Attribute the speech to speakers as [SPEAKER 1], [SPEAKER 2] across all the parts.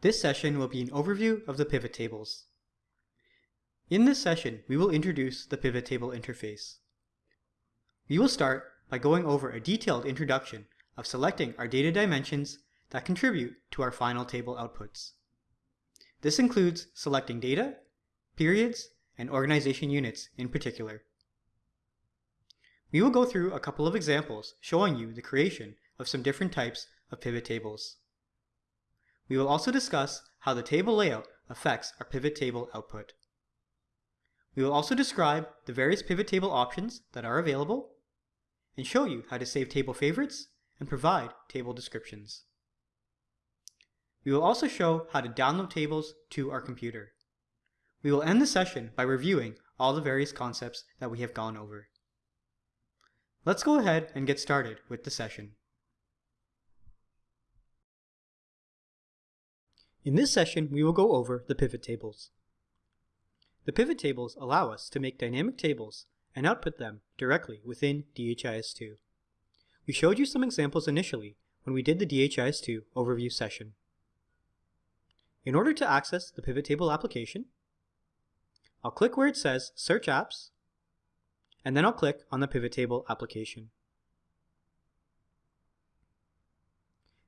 [SPEAKER 1] This session will be an overview of the pivot tables. In this session, we will introduce the pivot table interface. We will start by going over a detailed introduction of selecting our data dimensions that contribute to our final table outputs. This includes selecting data, periods, and organization units in particular. We will go through a couple of examples showing you the creation of some different types of pivot tables. We will also discuss how the table layout affects our pivot table output. We will also describe the various pivot table options that are available and show you how to save table favorites and provide table descriptions. We will also show how to download tables to our computer. We will end the session by reviewing all the various concepts that we have gone over. Let's go ahead and get started with the session. In this session, we will go over the pivot tables. The pivot tables allow us to make dynamic tables and output them directly within DHIS2. We showed you some examples initially when we did the DHIS2 overview session. In order to access the pivot table application, I'll click where it says Search Apps, and then I'll click on the pivot table application.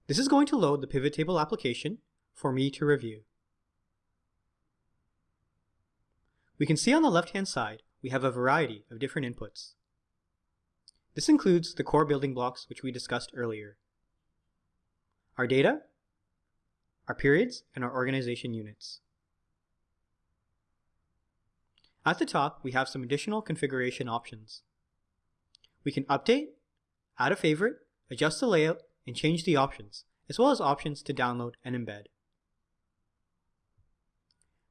[SPEAKER 1] This is going to load the pivot table application for me to review. We can see on the left-hand side we have a variety of different inputs. This includes the core building blocks which we discussed earlier. Our data, our periods, and our organization units. At the top, we have some additional configuration options. We can update, add a favorite, adjust the layout, and change the options, as well as options to download and embed.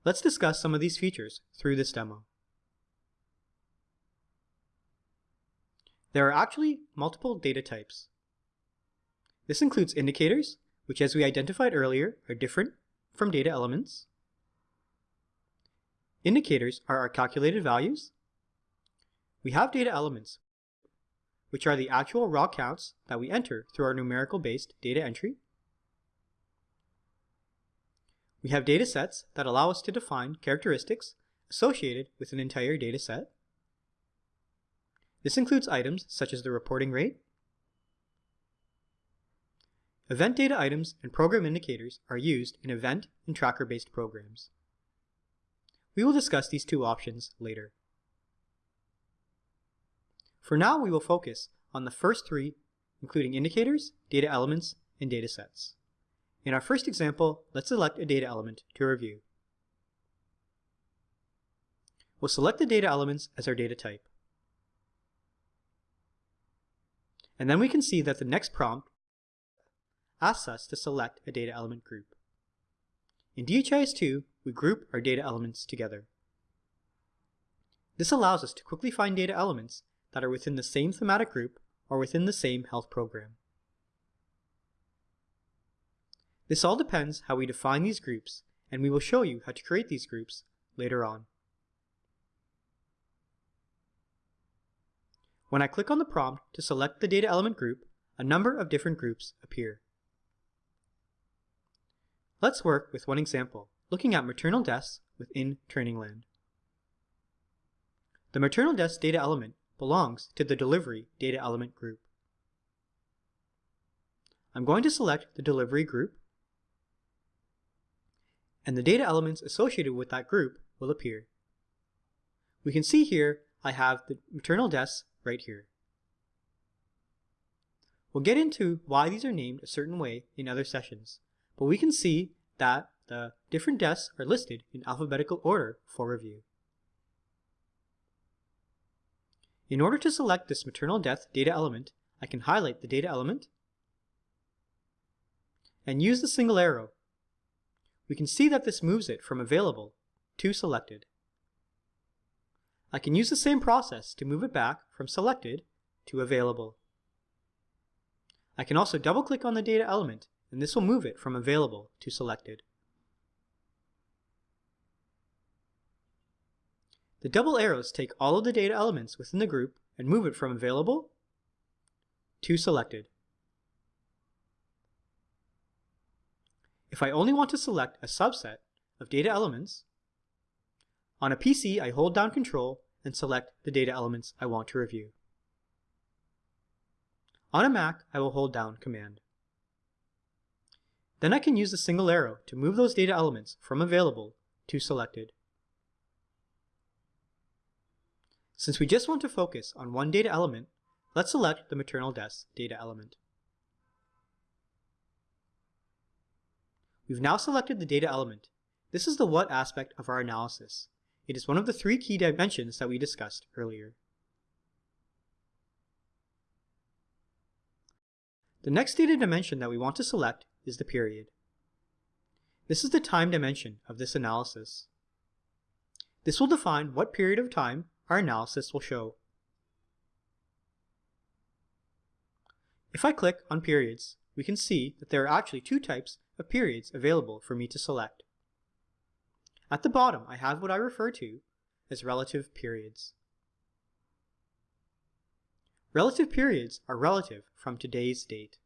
[SPEAKER 1] Let's discuss some of these features through this demo. There are actually multiple data types. This includes indicators, which as we identified earlier are different from data elements. Indicators are our calculated values. We have data elements, which are the actual raw counts that we enter through our numerical-based data entry. We have data sets that allow us to define characteristics associated with an entire data set. This includes items such as the reporting rate. Event data items and program indicators are used in event and tracker-based programs. We will discuss these two options later. For now, we will focus on the first three, including indicators, data elements, and data sets. In our first example, let's select a data element to review. We'll select the data elements as our data type. And then we can see that the next prompt asks us to select a data element group. In DHIS2, we group our data elements together. This allows us to quickly find data elements that are within the same thematic group or within the same health program. This all depends how we define these groups, and we will show you how to create these groups later on. When I click on the prompt to select the data element group, a number of different groups appear. Let's work with one example, looking at maternal deaths within Trainingland. The maternal deaths data element belongs to the delivery data element group. I'm going to select the delivery group and the data elements associated with that group will appear. We can see here I have the maternal deaths right here. We'll get into why these are named a certain way in other sessions, but we can see that the different deaths are listed in alphabetical order for review. In order to select this maternal death data element, I can highlight the data element and use the single arrow we can see that this moves it from available to selected. I can use the same process to move it back from selected to available. I can also double click on the data element and this will move it from available to selected. The double arrows take all of the data elements within the group and move it from available to selected. If I only want to select a subset of data elements, on a PC I hold down Control and select the data elements I want to review. On a Mac, I will hold down Command. Then I can use the single arrow to move those data elements from available to selected. Since we just want to focus on one data element, let's select the maternal deaths data element. We've now selected the data element. This is the what aspect of our analysis. It is one of the three key dimensions that we discussed earlier. The next data dimension that we want to select is the period. This is the time dimension of this analysis. This will define what period of time our analysis will show. If I click on periods, we can see that there are actually two types of periods available for me to select. At the bottom, I have what I refer to as relative periods. Relative periods are relative from today's date.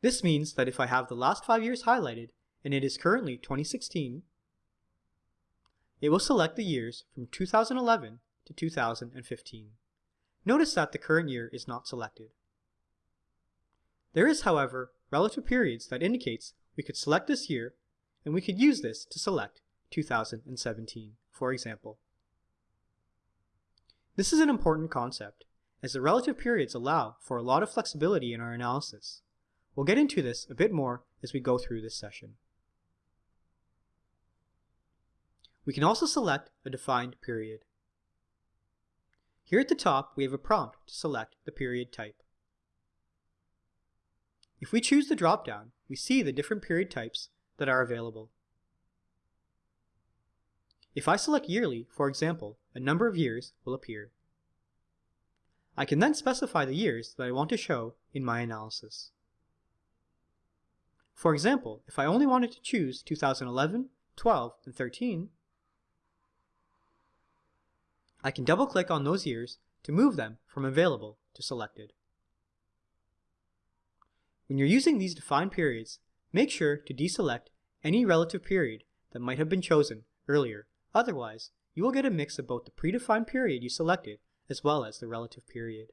[SPEAKER 1] This means that if I have the last five years highlighted and it is currently 2016, it will select the years from 2011 to 2015. Notice that the current year is not selected. There is, however, relative periods that indicates we could select this year and we could use this to select 2017, for example. This is an important concept, as the relative periods allow for a lot of flexibility in our analysis. We'll get into this a bit more as we go through this session. We can also select a defined period. Here at the top, we have a prompt to select the period type. If we choose the dropdown, we see the different period types that are available. If I select yearly, for example, a number of years will appear. I can then specify the years that I want to show in my analysis. For example, if I only wanted to choose 2011, 12, and 13, I can double-click on those years to move them from available to selected. When you're using these defined periods, make sure to deselect any relative period that might have been chosen earlier. Otherwise, you will get a mix of both the predefined period you selected as well as the relative period.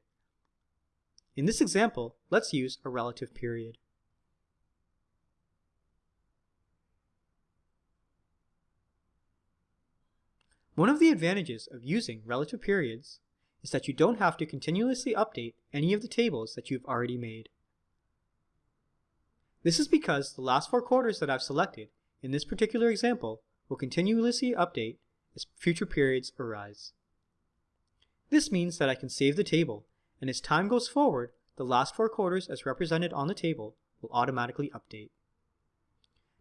[SPEAKER 1] In this example, let's use a relative period. One of the advantages of using relative periods is that you don't have to continuously update any of the tables that you've already made. This is because the last four quarters that I've selected in this particular example will continuously update as future periods arise. This means that I can save the table, and as time goes forward, the last four quarters as represented on the table will automatically update.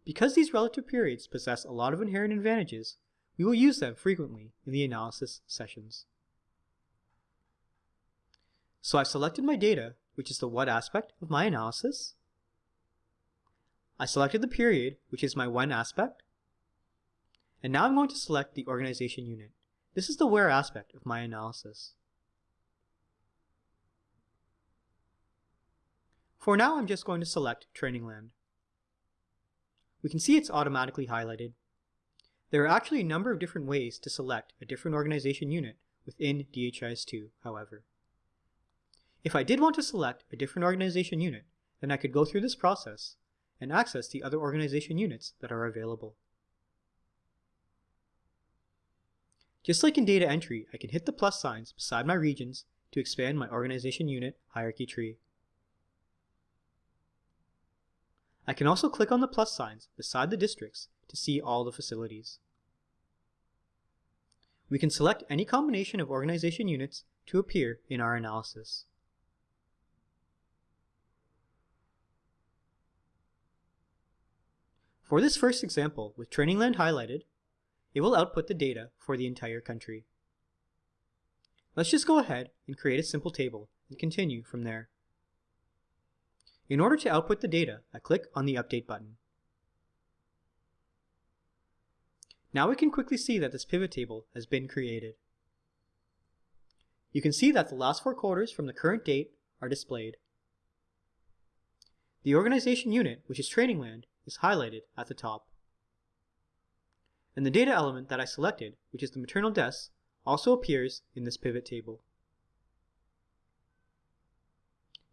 [SPEAKER 1] Because these relative periods possess a lot of inherent advantages, we will use them frequently in the analysis sessions. So I've selected my data, which is the what aspect of my analysis. I selected the period, which is my when aspect. And now I'm going to select the organization unit. This is the where aspect of my analysis. For now, I'm just going to select Training Land. We can see it's automatically highlighted. There are actually a number of different ways to select a different organization unit within DHIS2, however. If I did want to select a different organization unit, then I could go through this process and access the other organization units that are available. Just like in data entry, I can hit the plus signs beside my regions to expand my organization unit hierarchy tree. I can also click on the plus signs beside the districts to see all the facilities. We can select any combination of organization units to appear in our analysis. For this first example, with training land highlighted, it will output the data for the entire country. Let's just go ahead and create a simple table and continue from there. In order to output the data, I click on the Update button. Now we can quickly see that this pivot table has been created. You can see that the last four quarters from the current date are displayed. The organization unit, which is Trainingland, is highlighted at the top. And the data element that I selected, which is the maternal deaths, also appears in this pivot table.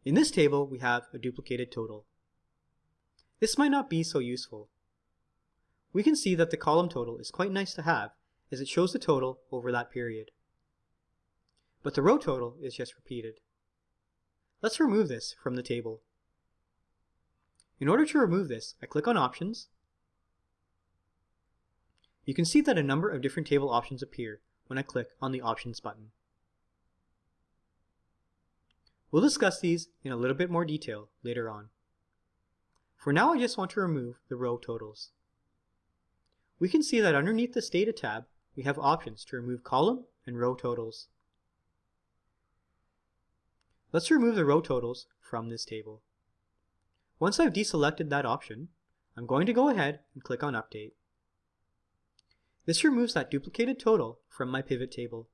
[SPEAKER 1] In this table, we have a duplicated total. This might not be so useful. We can see that the column total is quite nice to have as it shows the total over that period. But the row total is just repeated. Let's remove this from the table. In order to remove this, I click on Options. You can see that a number of different table options appear when I click on the Options button. We'll discuss these in a little bit more detail later on. For now I just want to remove the row totals. We can see that underneath this Data tab, we have options to remove column and row totals. Let's remove the row totals from this table. Once I've deselected that option, I'm going to go ahead and click on Update. This removes that duplicated total from my pivot table.